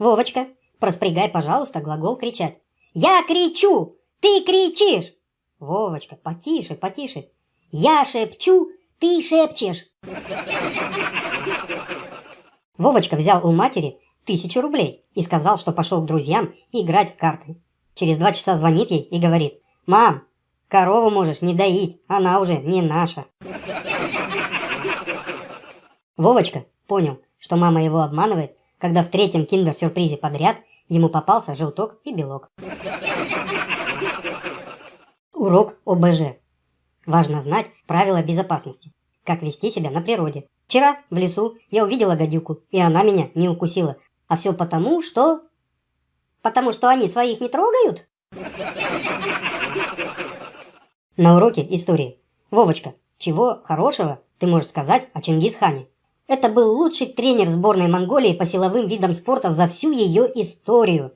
Вовочка, проспрягай, пожалуйста, глагол кричать. Я кричу, ты кричишь. Вовочка, потише, потише. Я шепчу, ты шепчешь. Вовочка взял у матери тысячу рублей и сказал, что пошел к друзьям играть в карты. Через два часа звонит ей и говорит, «Мам, корову можешь не доить, она уже не наша». Вовочка понял, что мама его обманывает, когда в третьем киндер-сюрпризе подряд ему попался желток и белок. Урок ОБЖ. Важно знать правила безопасности. Как вести себя на природе. Вчера в лесу я увидела гадюку, и она меня не укусила. А все потому, что... Потому что они своих не трогают? На уроке истории. Вовочка, чего хорошего ты можешь сказать о Чингисхане? Это был лучший тренер сборной Монголии по силовым видам спорта за всю ее историю.